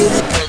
You.